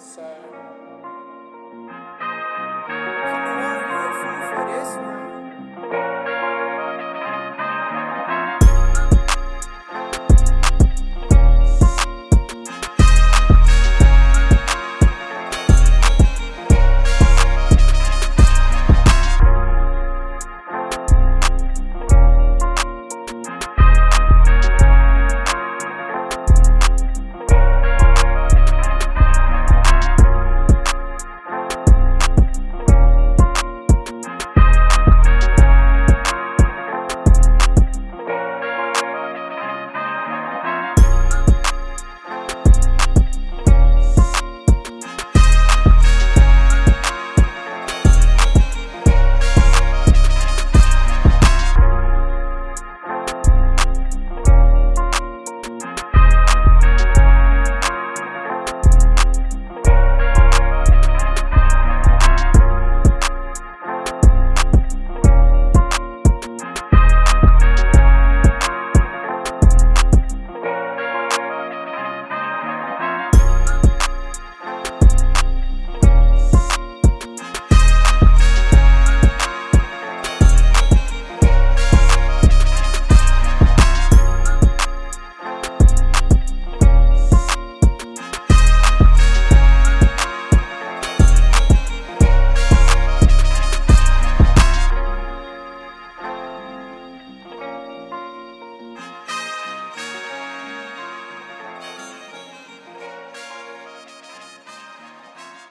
So.